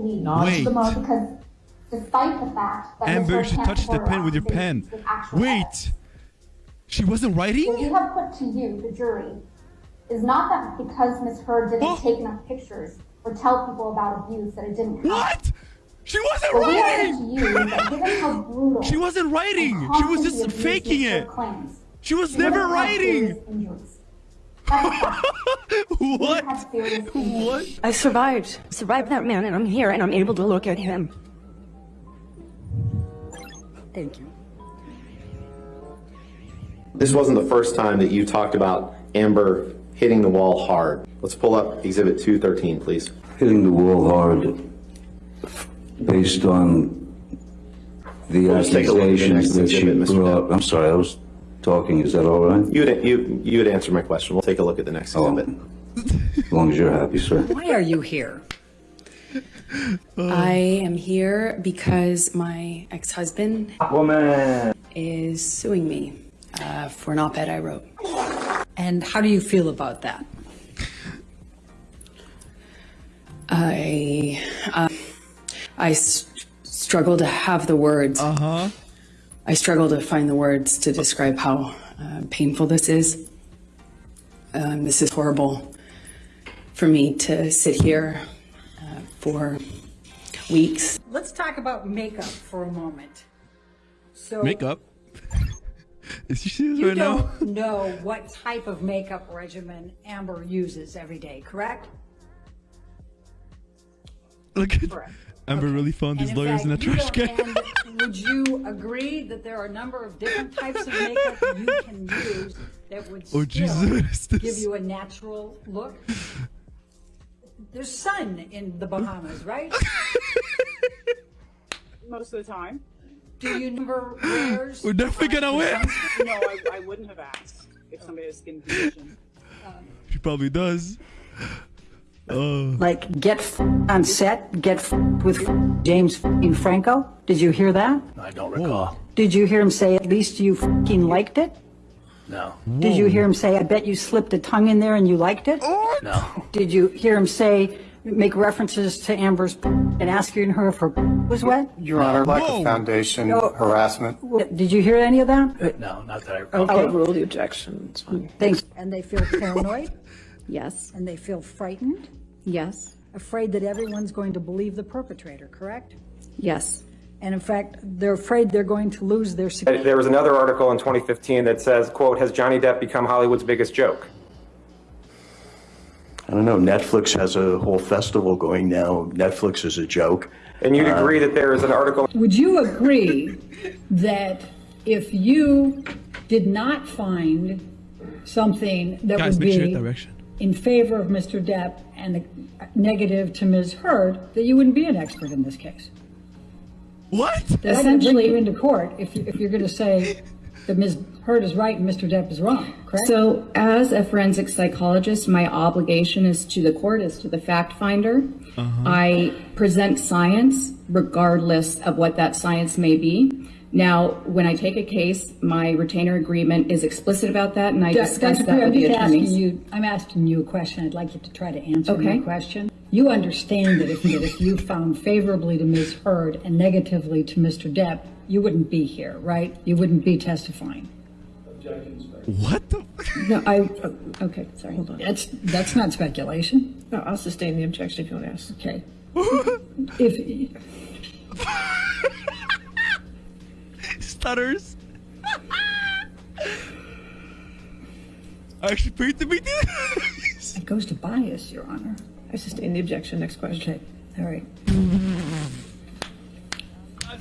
believe Wait. because despite the fact that Amber, Ms. you should touch the pen with your pen. accusations with actual evidence. Wait. She wasn't writing? What we have put to you, the jury, is not that because Ms. Heard didn't Oh. take enough pictures or tell people about abuse that it didn't happen. What? She wasn't What writing! you that given how brutal She wasn't writing. She was just faking it. Claims, She was never writing. What? have serious injuries. What? I survived. Survived that man, and I'm here, and I'm able to look at him. Thank you. This wasn't the first time that you talked about Amber hitting the wall hard. Let's pull up Exhibit 213, please. hitting the wall hard based on the We'll just take a look at the accusations that she brought. I'm sorry, I was talking. Is that all right? You'd, you, you had answered my question. We'll take a look at the next Oh, exhibit. as long as you're happy, sir. Why are you here? I am here because my ex-husband is suing me uh, for an op-ed I wrote. And how do you feel about that? I uh, I s- struggle to have the words. Uh huh. I struggle to find the words to describe how uh, painful this is. Um, this is horrible for me to sit here uh, for weeks Let's talk about makeup for a moment. So Makeup. Is she serious you right now? don't know what type of makeup regimen Amber uses every day, correct? Look at Correct. Amber really found these lawyers in a fact, you trash don't- can. and would you agree that there are a number of different types of makeup you can use that would Oh, still Jesus, this? give you a natural look? There's sun in the Bahamas, right? most of the time. Do you number wears? We're definitely gonna win. No, I, I wouldn't have asked if somebody has skin condition. Um, she probably does. Oh. Like get f- on set, get f- with f- James f***ing Franco. Did you hear that? I don't recall. Did you hear him say at least you f***ing liked it? No. Did you hear him say I bet you slipped a tongue in there and you liked it? No. Did you hear him say make references to Amber's p- and asking her if her p- was wet? Your Honor, like Whoa. of foundation, No. harassment. Did you hear any of that? No, not that I recall. Okay. Overrule the objection. It's fine. Thanks. And they feel paranoid Yes. and they feel frightened, Yes. afraid that everyone's going to believe the perpetrator, correct? Yes. And in fact, they're afraid they're going to lose their security. There was another article in 2015 that says, quote, has Johnny Depp become Hollywood's biggest joke? I don't know. Netflix has a whole festival going now. Netflix is a joke. And you'd uh, agree that there is an article Would you agree that if you did not find something that Guys, would make sure be that direction. In favor of Mr. Depp and negative to Ms. Heard, that you wouldn't be an expert in this case? What? Essentially, you into court if, if you're going to say that Ms. Heard is right and Mr. Depp is wrong, correct? So, as a forensic psychologist, my obligation is to the court, is to the fact finder. Uh-huh. I present science regardless of what that science may be. Now, when I take a case, my retainer agreement is explicit about that, and I Ju- discuss Dr. that Perry, with I'm the just asking attorneys. you, I'm asking you a question. I'd like you to try to answer my Okay. question. You understand that if, that if you found favorably to Ms. Heard and negatively to Mr. Depp, you wouldn't be here, right? You wouldn't be testifying. What the? No, I, oh, okay, sorry, hold on. That's, that's not speculation. No, I'll sustain the objection if you want to ask. Okay. If, Stutters. I actually paid to be this. it goes to bias, Your Honor. I sustain the objection. Next question. Okay, all right. Mm-hmm.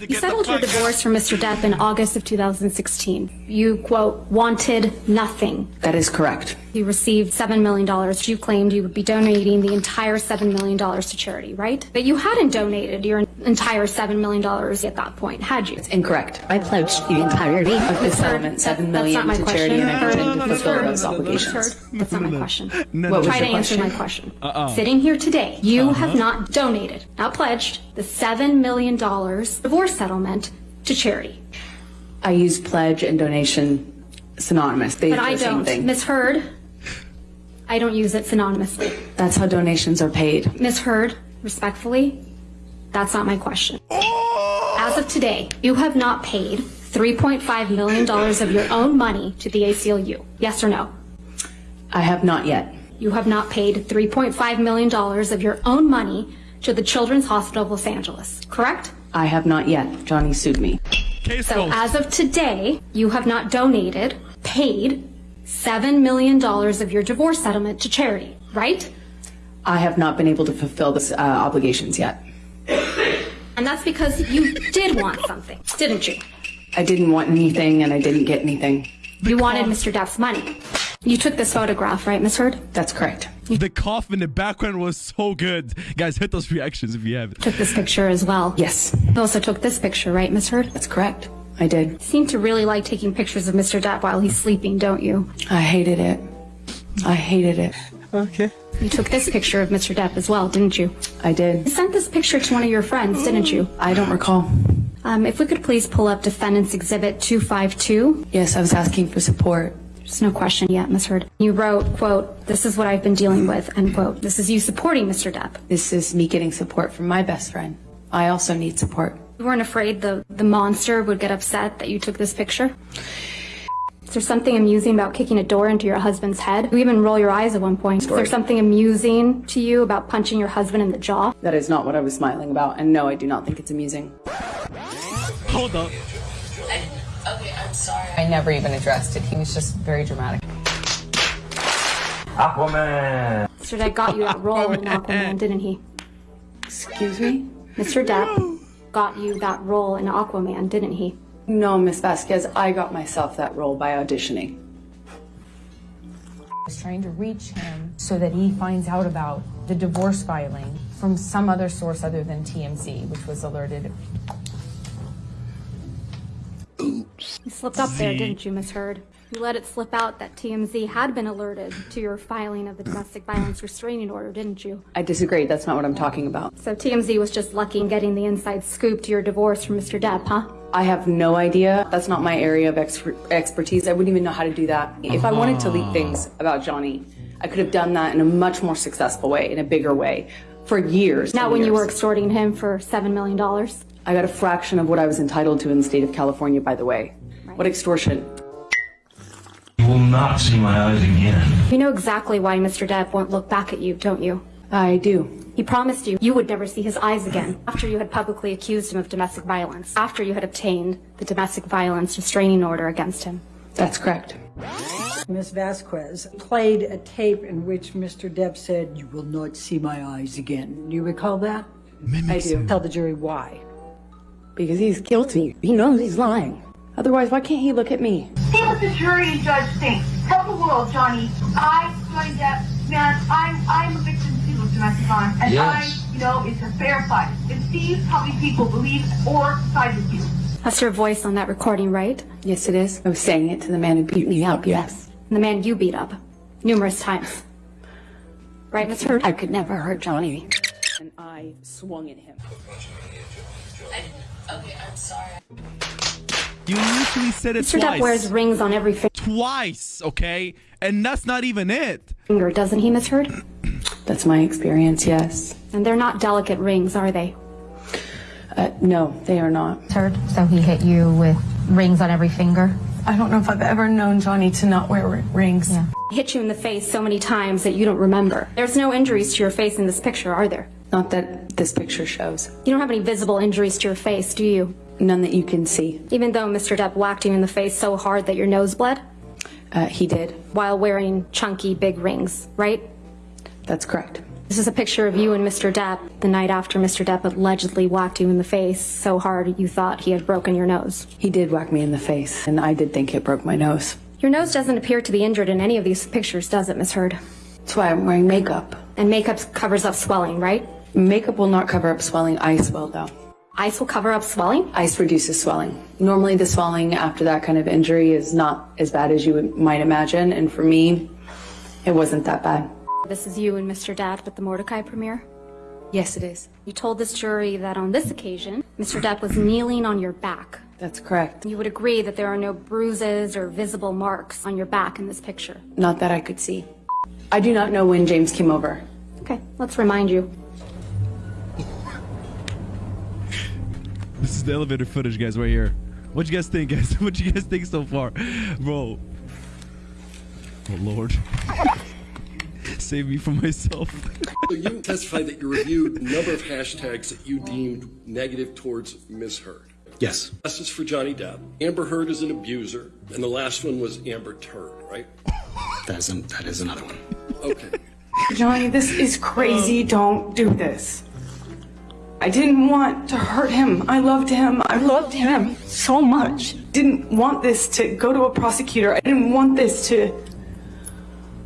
You settled your divorce from Mr. Depp in August of 2016. You, quote, wanted nothing. That is correct. You received $7 million. You claimed you would be donating the entire $7 million to charity, right? But you hadn't donated your entire $7 million at that point, had you? Incorrect. I pledged the entirety Of the settlement, seven That's million not my to charity, and I question. intend to fulfill those obligations. That's not my question. No, What was Try your to answer question? my question. Uh-uh. Sitting here today, you uh-huh. have not donated, not pledged, the $7 million divorce settlement to charity. I use pledge and donation synonymous. They But do I the don't. thing. Ms. Heard, I don't use it synonymously. That's how donations are paid. Ms. Heard, respectfully, That's not my question. As of today, you have not paid $3.5 million of your own money to the ACLU. Yes or no? I have not yet. You have not paid $3.5 million of your own money to the Children's Hospital of Los Angeles, correct? I have not yet. Johnny sued me. Case So closed. as of today, you have not donated, paid $7 million of your divorce settlement to charity, right? I have not been able to fulfill this uh, obligations yet. And that's because you did want something, didn't you? I didn't want anything and I didn't get anything. You wanted Mr. Depp's money. You took this photograph, right, Miss Heard? That's correct. the cough in the background was so good. Guys, hit those reactions if you haven't. Took this picture as well. Yes, You also took this picture, right, Miss Heard? that's correct. I did. Seem to really like taking pictures of Mr. Depp while he's sleeping, don't you? I hated it. I hated it. Okay. You took this picture of Mr. Depp as well, didn't you? I did. You did. sent this picture to one of your friends, didn't you? I don't recall. Um, if we could please pull up Defendant's Exhibit 252. Yes, I was asking for support. There's no question yet, Miss Heard. You wrote, quote, this is what I've been dealing with, end quote. This is you supporting Mr. Depp. This is me getting support from my best friend. I also need support. You weren't afraid the, the monster would get upset that you took this picture? Is there something amusing about kicking a door into your husband's head? You even roll your eyes at one point. Is there something amusing to you about punching your husband in the jaw? That is not what I was smiling about, and no, I do not think it's amusing. Hold up. Okay, I'm sorry. I never even addressed it. He was just very dramatic. Mr. Depp got you that role in Aquaman, didn't he? Excuse me? Mr. Depp got you that role in Aquaman, didn't he? No, Miss Vasquez, I got myself that role by auditioning. I was trying to reach him so that he finds out about the divorce filing from some other source other than TMZ, which was alerted. Oops. You slipped up there, didn't you, Miss Heard? You let it slip out that TMZ had been alerted to your filing of the domestic violence restraining order, didn't you? I disagree. That's not what I'm talking about. So TMZ was just lucky in getting the inside scoop to your divorce from Mr. Depp, huh? I have no idea. That's not my area of exper- expertise. I wouldn't even know how to do that. If I wanted to leak ah. things about Johnny, I could have done that in a much more successful way, in a bigger way, for years. Not when you were extorting him for $7 million. I got a fraction of what I was entitled to in the state of California, by the way. What extortion? You will not see my eyes again. You know exactly why Mr. Depp won't look back at you, don't you? I do. He promised you you would never see his eyes again after you had publicly accused him of domestic violence, after you had obtained the domestic violence restraining order against him. That's correct. Ms. Vasquez played a tape in which Mr. Depp said, You will not see my eyes again. Do you recall that? I do. Tell the jury why. Because he's guilty. He knows he's lying. Otherwise, why can't he look at me? See what the jury and judge think. Tell the world, Johnny. I, joined Depp, man, I'm I'm a victim too of domestic violence, and Yes. I, you know, it's a fair fight. And see how many people believe or side with you. That's your voice on that recording, right? Yes, it is. I was saying it to the man who beat me up, yes. And the man you beat up numerous times. Right, Miss Heard? I could never hurt Johnny. And I swung at him. Okay, I'm sorry. You literally said it Mr. Depp twice. wears rings on every finger. twice, okay? And that's not even it. finger, doesn't he, Miss Heard? That's my experience, yes. And they're not delicate rings, are they? Uh, no, they are not. Heard? So he hit you with rings on every finger? I don't know if I've ever known Johnny to not wear r- rings. Yeah. Hit you in the face so many times that you don't remember. There's no injuries to your face in this picture, are there? Not that this picture shows. You don't have any visible injuries to your face, do you? None that you can see. Even though Mr. Depp whacked you in the face so hard that your nose bled? Uh, he did. While wearing chunky big rings, right? That's correct. This is a picture of you and Mr. Depp the night after Mr. Depp allegedly whacked you in the face so hard you thought he had broken your nose. He did whack me in the face, and I did think it broke my nose. Your nose doesn't appear to be injured in any of these pictures, does it, Miss Heard? That's why I'm wearing makeup. And makeup covers up swelling, right? Makeup will not cover up swelling. Ice will, though. Ice will cover up swelling? Ice reduces swelling. Normally, the swelling after that kind of injury is not as bad as you might imagine, and for me, it wasn't that bad. This is you and Mr. Depp at the Mortdecai premiere? Yes, it is. You told this jury that on this occasion, Mr. Depp was kneeling on your back. That's correct. You would agree that there are no bruises or visible marks on your back in this picture. Not that I could see. I do not know when James came over. Okay, let's remind you. This is the elevator footage, guys, right here. What you guys think, guys? What you guys think so far, bro? Oh Lord, save me from myself. So you testified that you reviewed a number of hashtags that you deemed negative towards Ms. Heard. Yes. This is for Johnny Depp. Amber Heard is an abuser, and the last one was Amber Turd, right? That is, an, that is another one. Okay. Johnny, this is crazy. Um, Don't do this. I didn't want to hurt him. I loved him. I loved him so much. Didn't want this to go to a prosecutor. I didn't want this to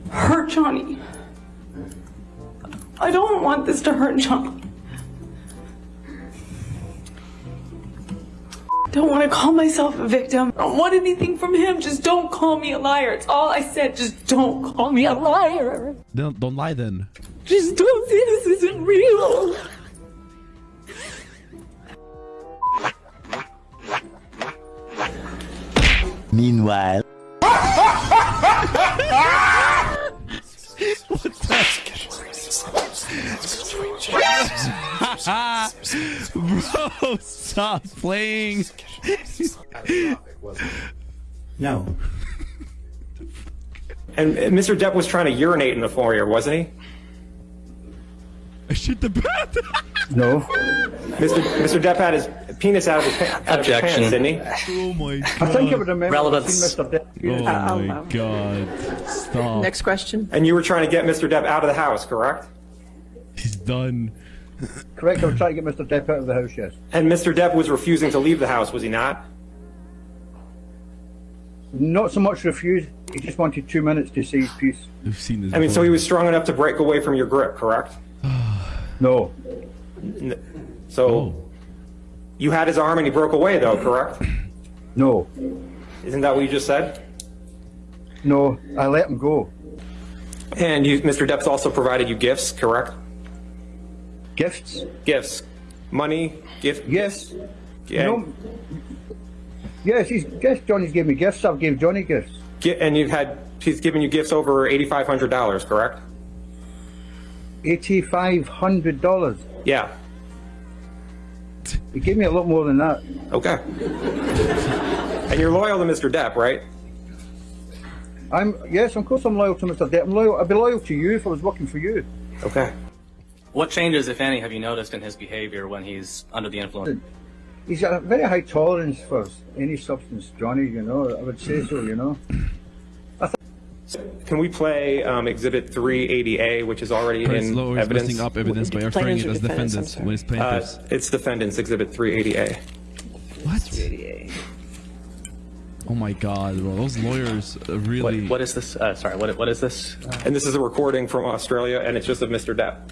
hurt Johnny. I don't want this to hurt Johnny. Don't want to call myself a victim. I don't want anything from him. Just don't call me a liar. It's all I said. Just don't call me a liar. Don't don't lie then. Just don't say this isn't real. Meanwhile. Bro, stop playing. No. And and Mr. Depp was trying to urinate in the foyer, wasn't he? I shit the bed. No. Mr. Mr. Depp had his penis out of his, pa- out of his Objection. pants, didn't he? Oh my god. I think I would remember Relevance. seeing Mr. Depp. Oh I'll my oh, allow. god. Stop. Next question. And you were trying to get Mr. Depp out of the house, correct? He's done. Correct, I was trying to get Mr. Depp out of the house, yes. And Mr. Depp was refusing to leave the house, was he not? Not so much refused, he just wanted two minutes to say his piece. We've seen this. I mean, so he was strong enough to break away from your grip, correct? No. N- So Oh. you had his arm and he broke away, though, correct? No. Isn't that what you just said? No, I let him go. And you, Mr. Depp's also provided you gifts, correct? Gifts? Gifts, money, gift. Yes. Yeah. No. Yes, he's, yes, Johnny's gave me gifts, I've given Johnny gifts. Gi- and you've had he's given you gifts over eighty-five hundred dollars, correct? Eighty-five hundred dollars. Yeah. He gave me a lot more than that. Okay. and you're loyal to Mr. Depp, right? I'm yes, of course I'm loyal to Mr. Depp. I'm loyal. I'd be loyal to you if I was working for you. Okay. What changes, if any, have you noticed in his behavior when he's under the influence? He's got a very high tolerance for any substance, Johnny. You know, I would say so. You know. Can we play um, Exhibit 380A, which is already First, in Lower is evidence? listing up evidence by referring it as defendants when it's Uh, plaintiffs. it's defendants, Exhibit 380A. What? 380A. Oh my god, bro. Those lawyers uh, really. What, what is this? Uh, sorry, what, what is this? And this is a recording from Australia, and it's just of Mr. Depp.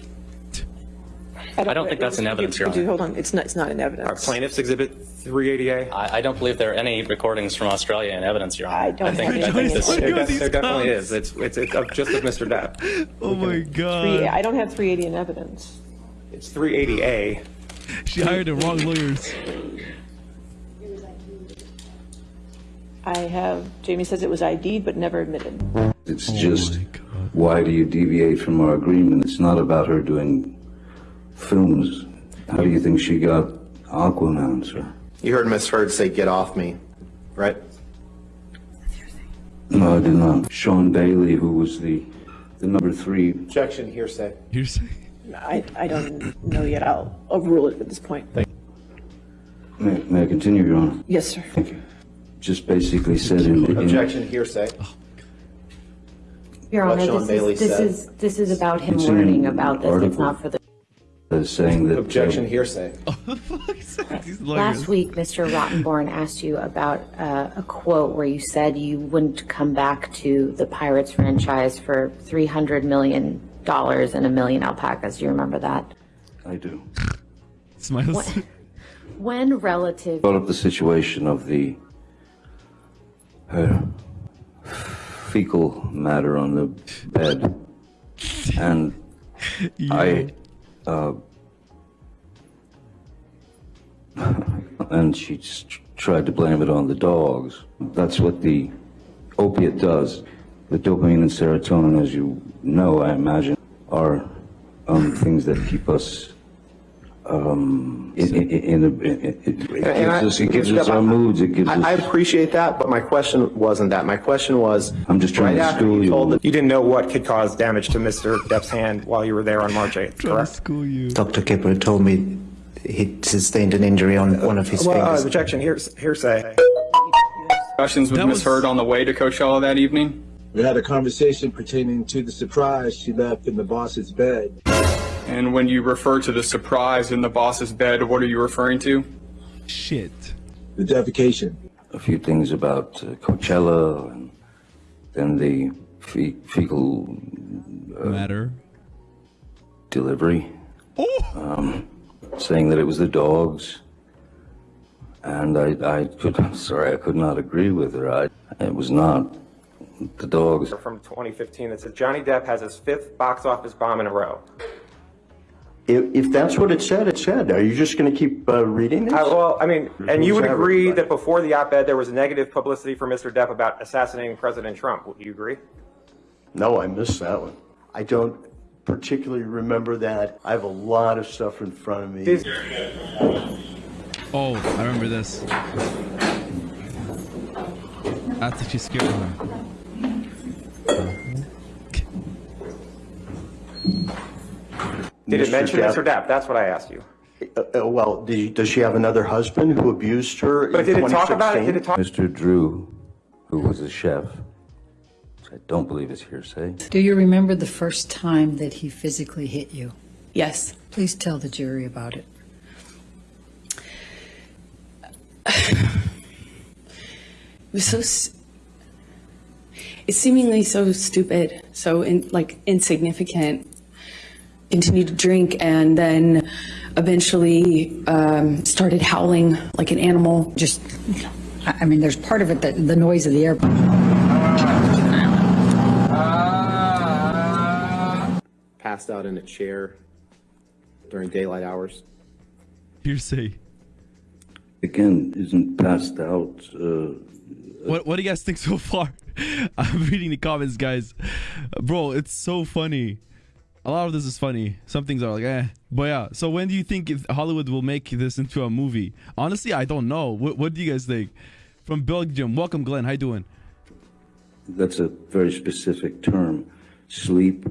I don't think that's in evidence, Your Honor. Hold on, it's not, it's not in Our evidence. plaintiffs, Exhibit 380A. I, I don't believe there are any recordings from Australia in evidence, Your Honor. I don't think, have I think this, Look There, at there definitely is. It's, it's, it's of just of Mr. Depp. Oh my God. Three. I don't have 380 in evidence. It's 380A. She hired the wrong lawyers. I have, Jamie says it was ID'd but never admitted. It's oh just why do you deviate from our agreement? It's not about her doing films. How do you think she got Aquaman, sir? You heard Miss Heard say, get off me, right? No, I did not. Sean Bailey, who was the the number three. Objection, hearsay. Hearsay. I, I don't know yet. I'll overrule it at this point. May, may I continue, Your Honor? Yes, sir. Thank you. Just basically said in the. Objection, hearsay. Oh. Your Honor, this is, this said. is, this is about him learning about this. It's not for the. As saying that. uh, Objection, hearsay. Last week, Mr. Rottenborn asked you about uh, a quote where you said you wouldn't come back to the Pirates franchise for $300 million and a million alpacas. Do you remember that? I do. Smiles. What- When relative Brought up the situation of the her fecal matter on the bed, and I, uh, and she tried to blame it on the dogs. That's what the opiate does. The dopamine and serotonin, as you know, I imagine, are um, things that keep us um, in, in, in, a, it, it, it gives us, it gives us our moods. It gives I, us. I appreciate that, but my question wasn't that. My question was, I'm just trying right to school you you. told You didn't know what could cause damage to Mr. Depp's hand while you were there on March 8th, correct? School you. Dr. Kipper told me he sustained an injury on one of his Well, uh, fingers. objection, here's hearsay. Discussions with That Ms. Heard on the way to Coachella that evening? We had a conversation pertaining to the surprise she left in the boss's bed. And when you refer to the surprise in the boss's bed, what are you referring to? Shit. The defecation. a few things about uh, Coachella and then the fe- fecal uh, Matter. delivery, Oh. um, saying that it was the dogs. And I, I could, sorry, I could not agree with her. I, it was not the dogs. From 2015 that says Johnny Depp has his fifth box office bomb in a row. If, if that's what it said, it said. Are you just going to keep uh, reading this? Uh, well, I mean, and you would Who's agree everybody? that before the op-ed there was negative publicity for Mr. Depp about assassinating President Trump. Would you agree? No, I missed that one. I don't particularly remember that. I have a lot of stuff in front of me. These- Oh, I remember this. That's actually scared me. Did it mention Depp- Mr. Depp? That's what I asked you. Uh, uh, well, do you- does she have another husband who abused her But in did it talk about it? Did it talk? Mr. Drew, who was a chef, which I don't believe is hearsay. Do you remember the first time that he physically hit you? Yes. Please tell the jury about it. It was so. It's seemingly so stupid, so in, like insignificant. Continued to drink and then eventually um, started howling like an animal. Just, I I mean, there's part of it that the noise of the airplane. passed out in a chair during daylight hours. Hearsay. Again, isn't passed out. Uh, What What do you guys think so far? I'm reading the comments, guys. Bro, it's so funny. A lot of this is funny. Some things are like, eh. But yeah. So when do you think if Hollywood will make this into a movie? Honestly, I don't know. What What do you guys think? From Belgium, welcome, Glenn. How you doing? that's a very specific term. Sleep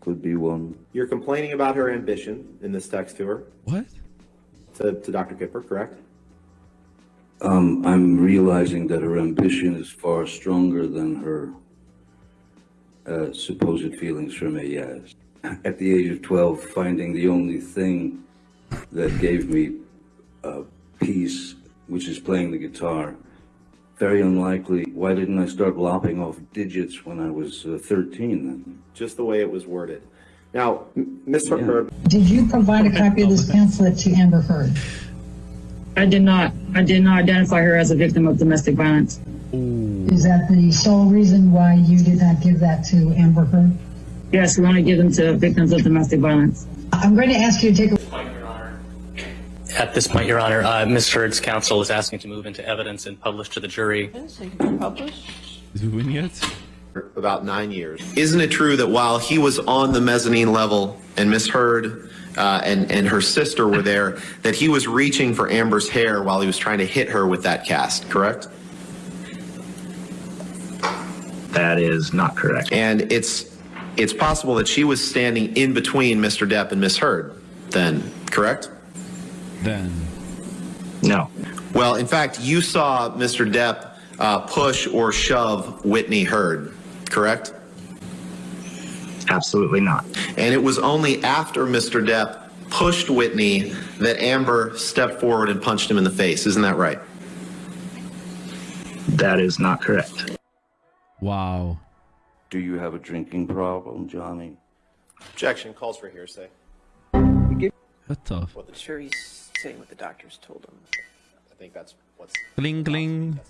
could be one. You're complaining about her ambition in this text to her, What? to, to Dr. Kipper, correct? Um, I'm realizing that her ambition is far stronger than her uh, supposed feelings for me. Yes. At the age of 12, finding the only thing that gave me uh, peace, which is playing the guitar, very unlikely. Why didn't I start lopping off digits when I was uh, 13 then? Just the way it was worded. Now, M- Ms. Heard, Did you provide a copy of this pamphlet to Amber Heard? I did not. I did not identify her as a victim of domestic violence. Is that the sole reason why you did not give that to Amber Heard? Yes, we want to give them to victims of domestic violence. I'm going to ask you to take a At this point, Your Honor, uh, Ms. Heard's counsel is asking to move into evidence and publish to the jury. Is he win yet? about nine years. Isn't it true that while he was on the mezzanine level and Miss Heard uh, and, and her sister were there, that he was reaching for Amber's hair while he was trying to hit her with that cast, correct? That is not correct. And it's it's possible that she was standing in between Mr. Depp and Miss Heard, then, correct? Then. No. Well, in fact, you saw Mr. Depp uh, push or shove Whitney Heard, correct? Absolutely not. And it was only after Mr. Depp pushed Whitney that Amber stepped forward and punched him in the face. Isn't that right? That is not correct. Wow. Do you have a drinking problem, Johnny? Objection calls for hearsay. That's tough. Well, the jury's saying what the doctors told them. I think that's what's. Cling, cling.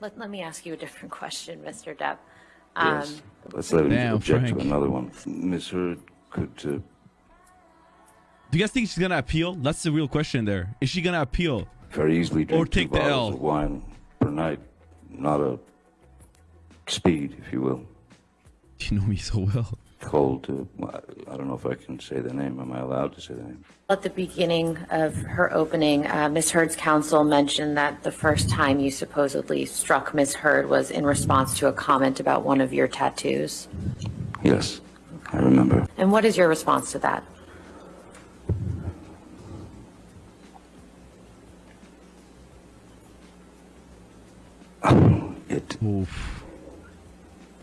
Let, let me ask you a different question, Mr. Depp. Yes. Um, Let's let him Damn, object Frank. to another one. Miss Heard could uh, Do you guys think she's gonna appeal? That's the real question there. Is she gonna appeal? very easily drink Or take two the bottles L. of wine per night. Not a speed, if you will. You know me so well. cold to, well, I don't know if I can say the name. Am I allowed to say the name? At the beginning of her opening, uh, Ms. Heard's counsel mentioned that the first time you supposedly struck Ms. Heard was in response to a comment about one of your tattoos. Yes, I remember. And what is your response to that? It. Oof.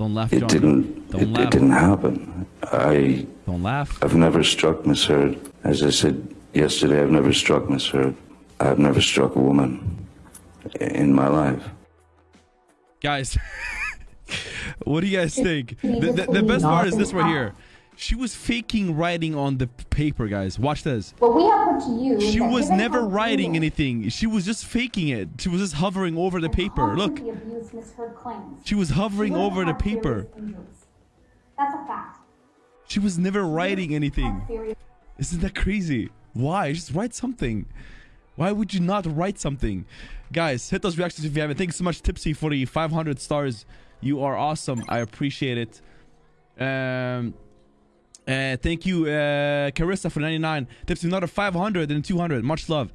Don't laugh, It didn't. Don't It, laugh. it didn't happen. I. Don't laugh. I've never struck Miss Heard. As I said yesterday, I've never struck Miss Heard. I've never struck a woman in my life. Guys, what do you guys think? The, the, the best part is this right here. She was faking writing on the paper, guys. Watch this. What we have put to you She was never writing you anything. She was just faking it. She was just hovering over the paper. Look, constantly abused Ms. Heard claims, she was hovering over the paper. That's a fact. She was never writing anything. Isn't that crazy? Why? Just write something. Why would you not write something? Guys, hit those reactions if you haven't. Thanks so much, Tipsy, for the 500 stars. You are awesome. I appreciate it. Um, uh, thank you, uh, Carissa, for 99. Tipsy, another 500 and 200. Much love.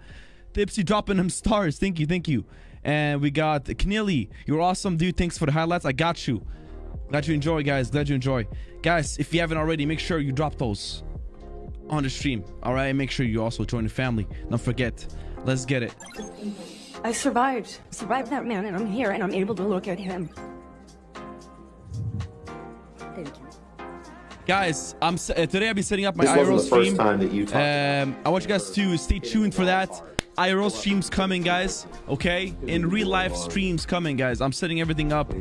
Tipsy dropping them stars. Thank you, thank you. And we got Knilly. You're awesome, dude. Thanks for the highlights. I got you. Glad you enjoy, guys. Glad you enjoy. Guys, if you haven't already, make sure you drop those on the stream. All right, make sure you also join the family. Don't forget. Let's get it. I survived. Survived that man, and I'm here, and I'm able to look at him. Thank you. Guys, I'm uh, today I'll be setting up my This wasn't IRL the first stream. time that you talked um, I want you guys to stay tuned for that. IRL streams coming, guys. Okay, in real life streams coming, guys. I'm setting everything up,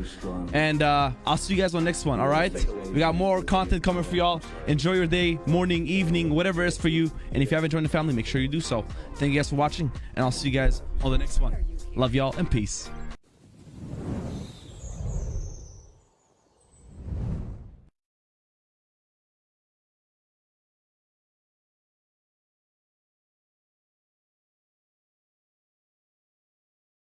and uh, I'll see you guys on next one. All right, we got more content coming for y'all. Enjoy your day, morning, evening, whatever it is for you. And if you haven't joined the family, make sure you do so. Thank you guys for watching, and I'll see you guys on the next one. Love y'all and peace.